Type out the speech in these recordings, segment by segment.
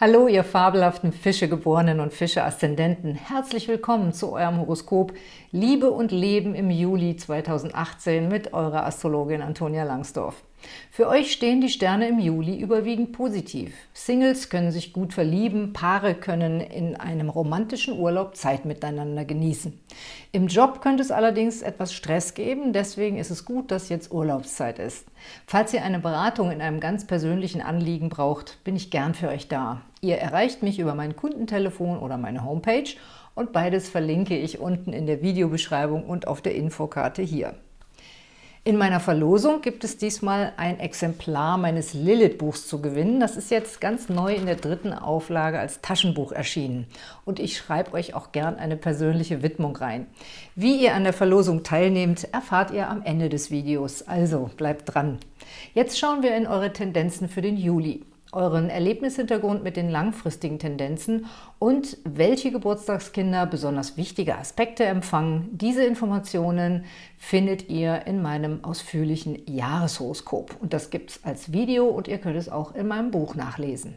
Hallo, ihr fabelhaften Fischegeborenen und Fische-Aszendenten. Herzlich willkommen zu eurem Horoskop Liebe und Leben im Juli 2018 mit eurer Astrologin Antonia Langsdorf. Für euch stehen die Sterne im Juli überwiegend positiv. Singles können sich gut verlieben, Paare können in einem romantischen Urlaub Zeit miteinander genießen. Im Job könnte es allerdings etwas Stress geben, deswegen ist es gut, dass jetzt Urlaubszeit ist. Falls ihr eine Beratung in einem ganz persönlichen Anliegen braucht, bin ich gern für euch da. Ihr erreicht mich über mein Kundentelefon oder meine Homepage und beides verlinke ich unten in der Videobeschreibung und auf der Infokarte hier. In meiner Verlosung gibt es diesmal ein Exemplar meines Lilith-Buchs zu gewinnen. Das ist jetzt ganz neu in der dritten Auflage als Taschenbuch erschienen. Und ich schreibe euch auch gern eine persönliche Widmung rein. Wie ihr an der Verlosung teilnehmt, erfahrt ihr am Ende des Videos. Also bleibt dran. Jetzt schauen wir in eure Tendenzen für den Juli euren Erlebnishintergrund mit den langfristigen Tendenzen und welche Geburtstagskinder besonders wichtige Aspekte empfangen. Diese Informationen findet ihr in meinem ausführlichen Jahreshoroskop. Und das gibt es als Video und ihr könnt es auch in meinem Buch nachlesen.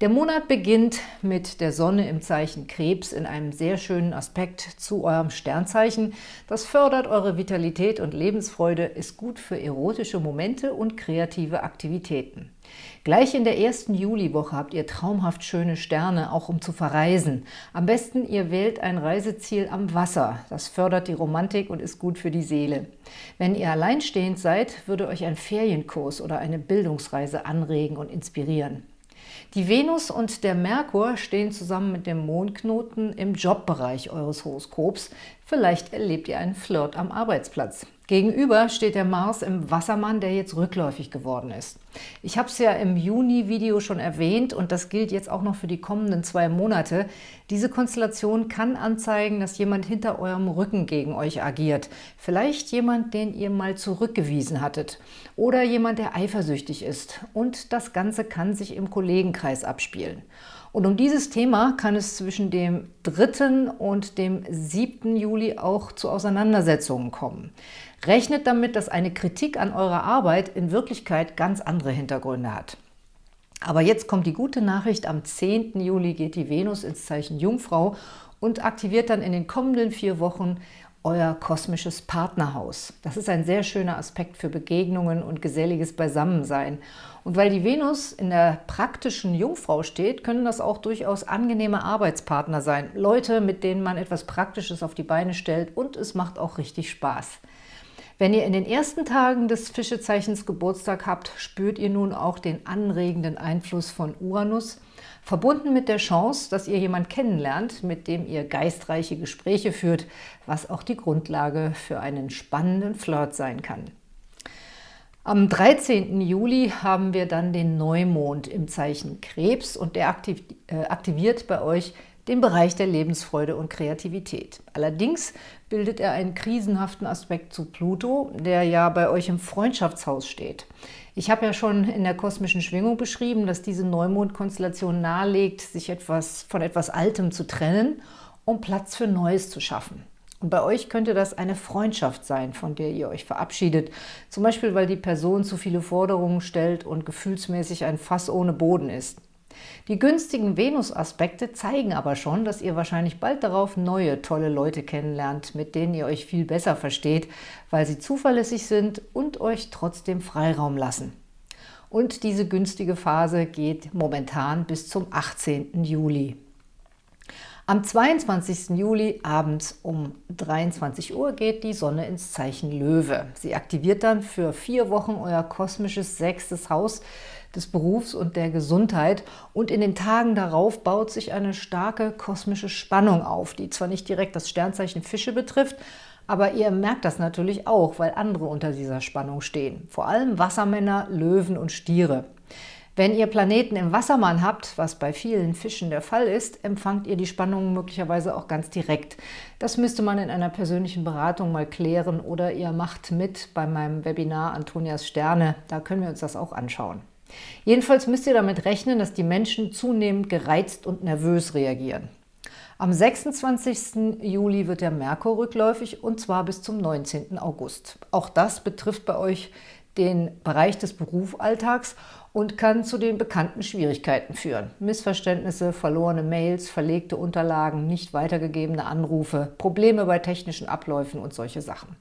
Der Monat beginnt mit der Sonne im Zeichen Krebs in einem sehr schönen Aspekt zu eurem Sternzeichen. Das fördert eure Vitalität und Lebensfreude, ist gut für erotische Momente und kreative Aktivitäten. Gleich in der ersten Juliwoche habt ihr traumhaft schöne Sterne, auch um zu verreisen. Am besten ihr wählt ein Reiseziel am Wasser. Das fördert die Romantik und ist gut für die Seele. Wenn ihr alleinstehend seid, würde euch ein Ferienkurs oder eine Bildungsreise anregen und inspirieren. Die Venus und der Merkur stehen zusammen mit dem Mondknoten im Jobbereich eures Horoskops. Vielleicht erlebt ihr einen Flirt am Arbeitsplatz. Gegenüber steht der Mars im Wassermann, der jetzt rückläufig geworden ist. Ich habe es ja im Juni-Video schon erwähnt und das gilt jetzt auch noch für die kommenden zwei Monate. Diese Konstellation kann anzeigen, dass jemand hinter eurem Rücken gegen euch agiert. Vielleicht jemand, den ihr mal zurückgewiesen hattet oder jemand, der eifersüchtig ist. Und das Ganze kann sich im Kollegenkreis abspielen. Und um dieses Thema kann es zwischen dem 3. und dem 7. Juli auch zu Auseinandersetzungen kommen. Rechnet damit, dass eine Kritik an eurer Arbeit in Wirklichkeit ganz andere Hintergründe hat. Aber jetzt kommt die gute Nachricht, am 10. Juli geht die Venus ins Zeichen Jungfrau und aktiviert dann in den kommenden vier Wochen euer kosmisches Partnerhaus. Das ist ein sehr schöner Aspekt für Begegnungen und geselliges Beisammensein. Und weil die Venus in der praktischen Jungfrau steht, können das auch durchaus angenehme Arbeitspartner sein. Leute, mit denen man etwas Praktisches auf die Beine stellt und es macht auch richtig Spaß. Wenn ihr in den ersten Tagen des Fischezeichens Geburtstag habt, spürt ihr nun auch den anregenden Einfluss von Uranus, verbunden mit der Chance, dass ihr jemand kennenlernt, mit dem ihr geistreiche Gespräche führt, was auch die Grundlage für einen spannenden Flirt sein kann. Am 13. Juli haben wir dann den Neumond im Zeichen Krebs und der äh, aktiviert bei euch den Bereich der Lebensfreude und Kreativität. Allerdings bildet er einen krisenhaften Aspekt zu Pluto, der ja bei euch im Freundschaftshaus steht. Ich habe ja schon in der kosmischen Schwingung beschrieben, dass diese Neumondkonstellation nahelegt, sich etwas von etwas Altem zu trennen, um Platz für Neues zu schaffen. Und bei euch könnte das eine Freundschaft sein, von der ihr euch verabschiedet. Zum Beispiel, weil die Person zu viele Forderungen stellt und gefühlsmäßig ein Fass ohne Boden ist. Die günstigen Venus-Aspekte zeigen aber schon, dass ihr wahrscheinlich bald darauf neue, tolle Leute kennenlernt, mit denen ihr euch viel besser versteht, weil sie zuverlässig sind und euch trotzdem Freiraum lassen. Und diese günstige Phase geht momentan bis zum 18. Juli. Am 22. Juli abends um 23 Uhr geht die Sonne ins Zeichen Löwe. Sie aktiviert dann für vier Wochen euer kosmisches sechstes Haus des Berufs und der Gesundheit und in den Tagen darauf baut sich eine starke kosmische Spannung auf, die zwar nicht direkt das Sternzeichen Fische betrifft, aber ihr merkt das natürlich auch, weil andere unter dieser Spannung stehen. Vor allem Wassermänner, Löwen und Stiere. Wenn ihr Planeten im Wassermann habt, was bei vielen Fischen der Fall ist, empfangt ihr die Spannungen möglicherweise auch ganz direkt. Das müsste man in einer persönlichen Beratung mal klären oder ihr macht mit bei meinem Webinar Antonias Sterne, da können wir uns das auch anschauen. Jedenfalls müsst ihr damit rechnen, dass die Menschen zunehmend gereizt und nervös reagieren. Am 26. Juli wird der Merkur rückläufig und zwar bis zum 19. August. Auch das betrifft bei euch den Bereich des Berufsalltags und kann zu den bekannten Schwierigkeiten führen. Missverständnisse, verlorene Mails, verlegte Unterlagen, nicht weitergegebene Anrufe, Probleme bei technischen Abläufen und solche Sachen.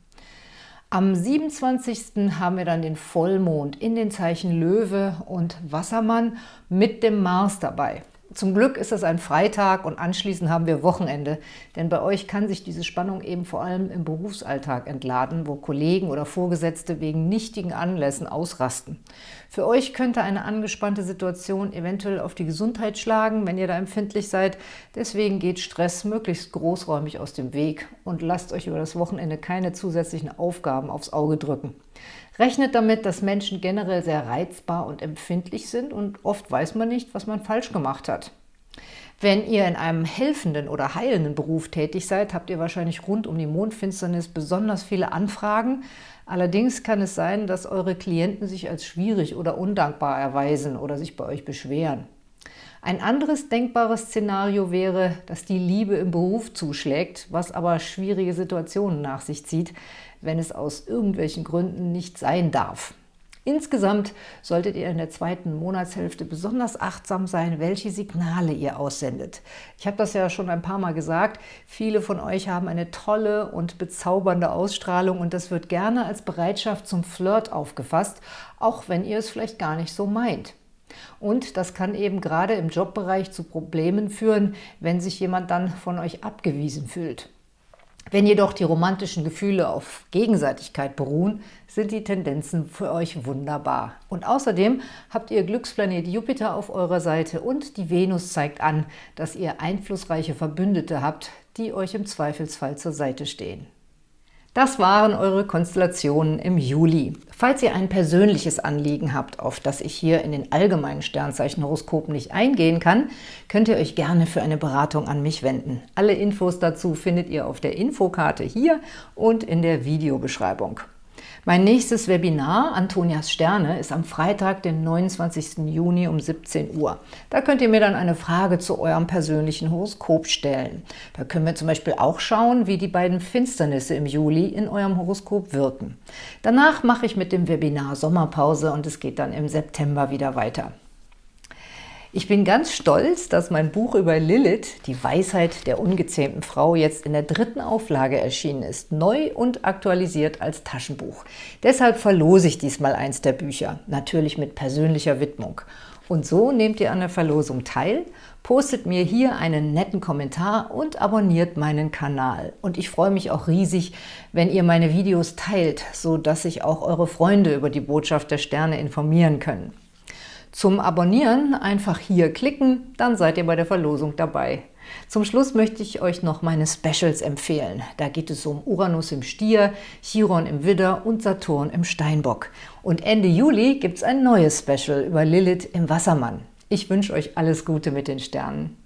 Am 27. haben wir dann den Vollmond in den Zeichen Löwe und Wassermann mit dem Mars dabei. Zum Glück ist es ein Freitag und anschließend haben wir Wochenende, denn bei euch kann sich diese Spannung eben vor allem im Berufsalltag entladen, wo Kollegen oder Vorgesetzte wegen nichtigen Anlässen ausrasten. Für euch könnte eine angespannte Situation eventuell auf die Gesundheit schlagen, wenn ihr da empfindlich seid. Deswegen geht Stress möglichst großräumig aus dem Weg und lasst euch über das Wochenende keine zusätzlichen Aufgaben aufs Auge drücken. Rechnet damit, dass Menschen generell sehr reizbar und empfindlich sind und oft weiß man nicht, was man falsch gemacht hat. Wenn ihr in einem helfenden oder heilenden Beruf tätig seid, habt ihr wahrscheinlich rund um die Mondfinsternis besonders viele Anfragen. Allerdings kann es sein, dass eure Klienten sich als schwierig oder undankbar erweisen oder sich bei euch beschweren. Ein anderes denkbares Szenario wäre, dass die Liebe im Beruf zuschlägt, was aber schwierige Situationen nach sich zieht, wenn es aus irgendwelchen Gründen nicht sein darf. Insgesamt solltet ihr in der zweiten Monatshälfte besonders achtsam sein, welche Signale ihr aussendet. Ich habe das ja schon ein paar Mal gesagt, viele von euch haben eine tolle und bezaubernde Ausstrahlung und das wird gerne als Bereitschaft zum Flirt aufgefasst, auch wenn ihr es vielleicht gar nicht so meint. Und das kann eben gerade im Jobbereich zu Problemen führen, wenn sich jemand dann von euch abgewiesen fühlt. Wenn jedoch die romantischen Gefühle auf Gegenseitigkeit beruhen, sind die Tendenzen für euch wunderbar. Und außerdem habt ihr Glücksplanet Jupiter auf eurer Seite und die Venus zeigt an, dass ihr einflussreiche Verbündete habt, die euch im Zweifelsfall zur Seite stehen. Das waren eure Konstellationen im Juli. Falls ihr ein persönliches Anliegen habt, auf das ich hier in den allgemeinen Sternzeichenhoroskopen nicht eingehen kann, könnt ihr euch gerne für eine Beratung an mich wenden. Alle Infos dazu findet ihr auf der Infokarte hier und in der Videobeschreibung. Mein nächstes Webinar, Antonias Sterne, ist am Freitag, den 29. Juni um 17 Uhr. Da könnt ihr mir dann eine Frage zu eurem persönlichen Horoskop stellen. Da können wir zum Beispiel auch schauen, wie die beiden Finsternisse im Juli in eurem Horoskop wirken. Danach mache ich mit dem Webinar Sommerpause und es geht dann im September wieder weiter. Ich bin ganz stolz, dass mein Buch über Lilith, die Weisheit der ungezähmten Frau, jetzt in der dritten Auflage erschienen ist, neu und aktualisiert als Taschenbuch. Deshalb verlose ich diesmal eins der Bücher, natürlich mit persönlicher Widmung. Und so nehmt ihr an der Verlosung teil, postet mir hier einen netten Kommentar und abonniert meinen Kanal. Und ich freue mich auch riesig, wenn ihr meine Videos teilt, so dass sich auch eure Freunde über die Botschaft der Sterne informieren können. Zum Abonnieren einfach hier klicken, dann seid ihr bei der Verlosung dabei. Zum Schluss möchte ich euch noch meine Specials empfehlen. Da geht es um Uranus im Stier, Chiron im Widder und Saturn im Steinbock. Und Ende Juli gibt es ein neues Special über Lilith im Wassermann. Ich wünsche euch alles Gute mit den Sternen.